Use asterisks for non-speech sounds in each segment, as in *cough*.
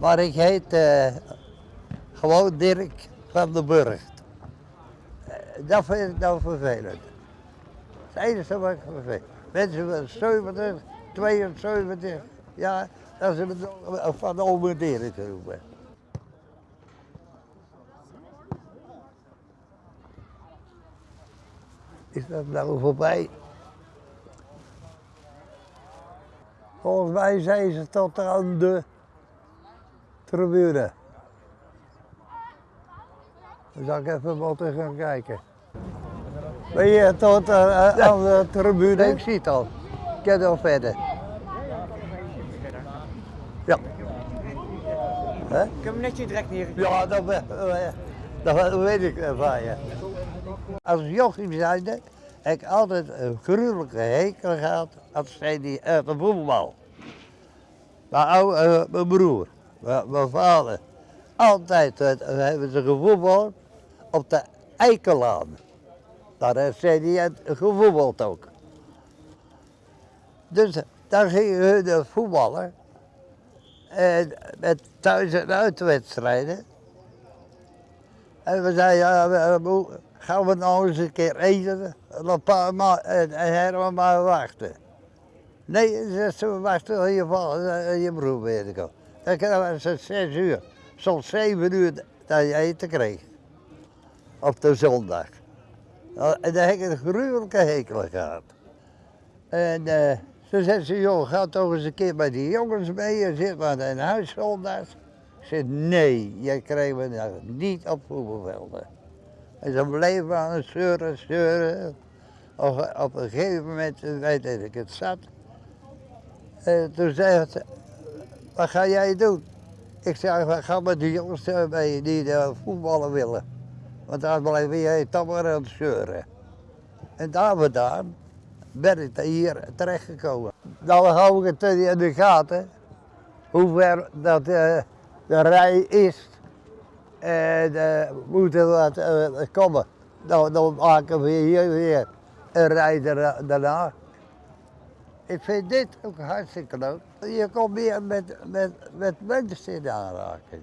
Maar ik heet eh, gewoon Dirk van den Burg. Eh, dat vind ik nou vervelend. Het enige wat ik vervelend. Mensen van 70, 72, ja, dat ze nog van ome Dirk roepen. Is dat nou voorbij? Volgens mij zijn ze tot aan de tribune. Dan zal ik even moeten gaan kijken. Ben je tot eh, aan de tribune? Ik zie het al. Ik kan al verder. Ja. Hè? Ik heb hem netjes direct neergezet. Ja, dat, eh, dat weet ik eh, van je. Als jochie zijnde heb ik altijd een gruwelijke hekel gehad als zij die uit de voetbal. Mijn, oude, eh, mijn broer, mijn, vader, altijd eh, hebben ze gevoetbald op de Eikelaan. Daar heeft zij die gevoetbald ook. Dus daar gingen hun voetballen. En met thuis- en uitwedstrijden. En we zeiden, ja, we- we- gaan we nou eens een keer eten? En een paar ma- en, en Herman maar wachten. Nee, ze wachten tot je vader en je broer weer te komen. Dan krijgen ze zes uur, soms zeven uur dat je eten kreeg. Op de zondag. Nou, En daar heb ik een gruwelijke hekel gehad. En eh, ze zei ze, joh, ga toch eens een keer met die jongens mee en zit maar in huis zondags. Ik zei, nee, jij krijgt me niet op voetbalvelden. En ze bleven aan het zeuren, zeuren. Op, een gegeven moment eh, weet ik het zat. En toen zei ze, wat ga jij doen? Ik zei, we gaan met die jongens eh, mee die eh, voetballen willen. Want daar blijven jij maar aan het zeuren. En daar ben ik hier terechtgekomen. Nou hou ik het in de gaten, hoe ver dat eh, de rij is. En uh, moeten wat eh, komen. Nou, dan maken we hier weer een rij daar- daarna. Ik vind dit ook hartstikke leuk. Je komt meer met, met, met mensen in aanraking.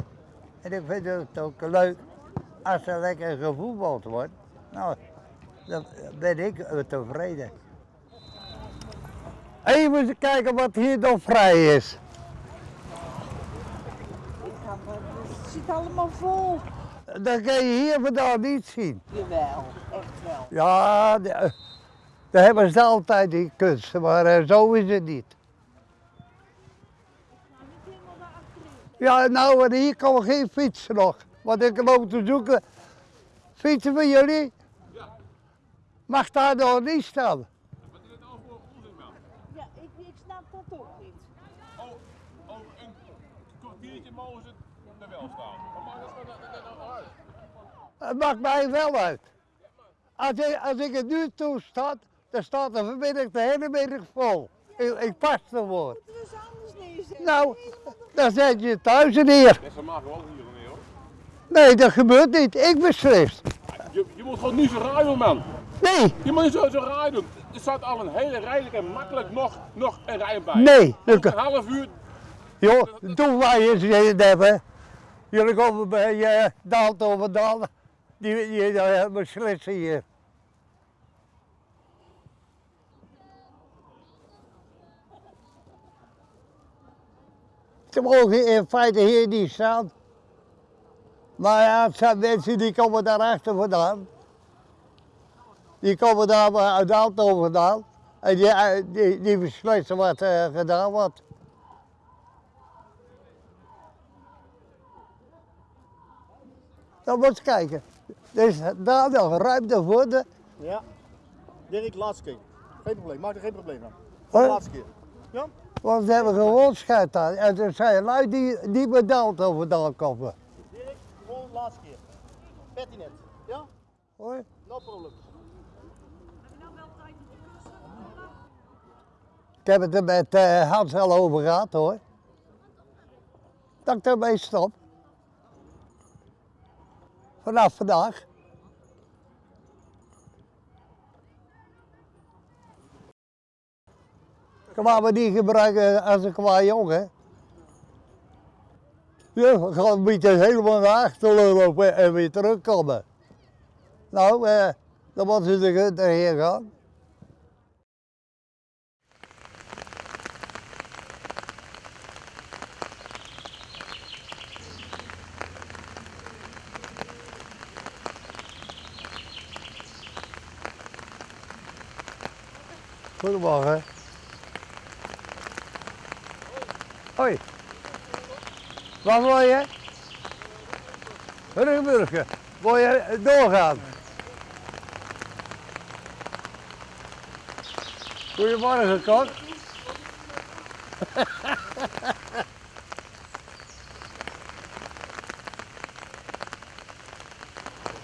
En ik vind het ook leuk als er lekker gevoetbald wordt. Nou, dan ben ik tevreden. Even kijken wat hier nog vrij is. Het zit allemaal vol. Dat kan je hier vandaan niet zien. Jawel, echt wel. Ja, de- daar hebben ze altijd die kunsten, maar eh, zo is het niet. Ja, nou, en hier komen geen fietsen nog. Want ik loop te zoeken. Fietsen van jullie? Mag daar nog niet staan? Ja, ik, ik snap dat ook niet. Over een kwartiertje mogen ze er wel staan. Maar maakt dat dat- dat nou uit? Het maakt mij wel uit. Als ik, als ik het nu toestaat, dan staat er vanmiddag de hele middag vol. Ik, ik pas ervoor. Moeten we eens anders neerzetten? Nou, dan zet je het thuis neer. Ze maken wel hier neer hoor. Nee, dat gebeurt niet. Ik beslis. Je, je moet gewoon niet zo raar doen man. Nee, Je moet niet zo, zo raar doen. Er staat al een hele rij en makkelijk nog, nog een rij bij. nee. Een Dat- half uur. Joh, doe wij eens het hebben. Jullie komen bij uh, Daalt over Daal. Die, die uh, beslissen hier. Ze mogen in feite hier niet staan. Maar ja, het zijn mensen die komen daarachter vandaan. Die komen daar maar uit Aalto vandaan. En die, eh, die, die beslissen wat eh, gedaan wordt. Dan moet je kijken. Is daar nog ruimte voor de... Ja. Dirk, laatste keer. Geen probleem, maak er geen probleem van. Laatste keer. Ja? Want we hebben gewoon scheid aan. En er zijn lui die, die bedaald over daar komen. Dirk, gewoon laatste keer. Pertinent. Ja? Hoor. No problem. Ik heb het er met eh, Hans al over gehad hoor. Dat ik ermee stop. Vanaf vandaag. Laat me niet gebruiken als een kwaad jongen. Ja, ik ga een beetje helemaal naar achteren lopen en weer terugkomen. Nou, eh, dan moeten ze er erheen gaan. Goedemorgen. Hoi. Waar wil je? Rugburgen. Wil je doorgaan? Goedemorgen, Kok.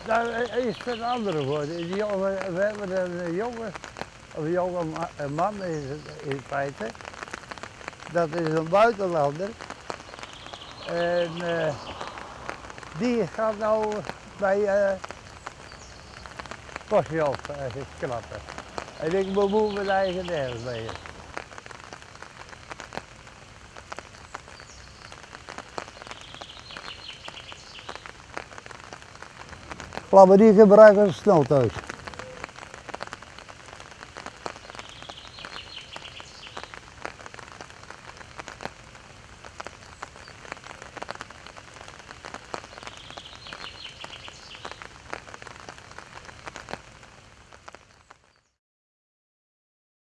Daar *laughs* is een andere voor. Die jongen, we hebben een jongen, of een jonge man is het in feite. Dat is een buitenlander. En eh, die gaat nou bij eh Kostjof uh, knappen. En ik bemoei mijn eigen nergens mee. Die gebruiken als snelthuis.